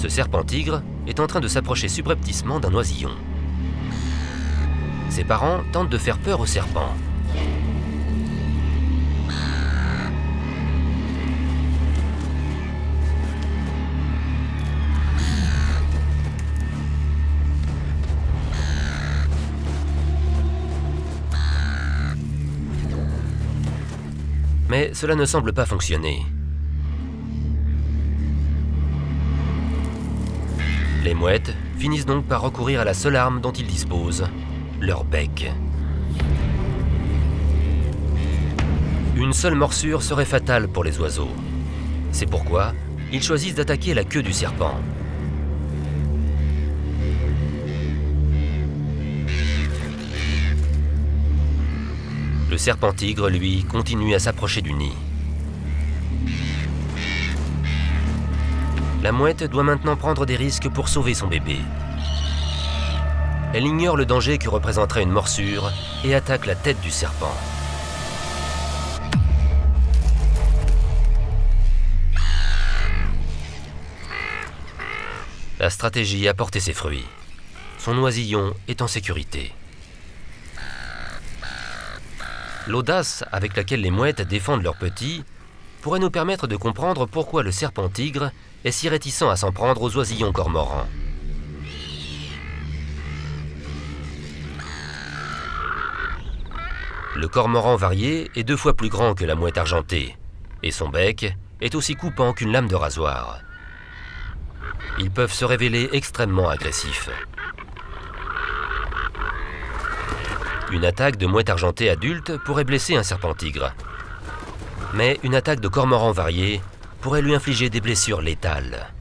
Ce serpent-tigre est en train de s'approcher subrepticement d'un oisillon. Ses parents tentent de faire peur au serpent. Mais cela ne semble pas fonctionner. Les mouettes finissent donc par recourir à la seule arme dont ils disposent, leur bec. Une seule morsure serait fatale pour les oiseaux. C'est pourquoi ils choisissent d'attaquer la queue du serpent. Le serpent-tigre, lui, continue à s'approcher du nid. La mouette doit maintenant prendre des risques pour sauver son bébé. Elle ignore le danger que représenterait une morsure et attaque la tête du serpent. La stratégie a porté ses fruits. Son oisillon est en sécurité. L'audace avec laquelle les mouettes défendent leurs petits pourrait nous permettre de comprendre pourquoi le serpent-tigre est si réticent à s'en prendre aux oisillons cormorans. Le cormoran varié est deux fois plus grand que la mouette argentée, et son bec est aussi coupant qu'une lame de rasoir. Ils peuvent se révéler extrêmement agressifs. Une attaque de mouette argentée adulte pourrait blesser un serpent-tigre. Mais une attaque de cormoran varié pourrait lui infliger des blessures létales.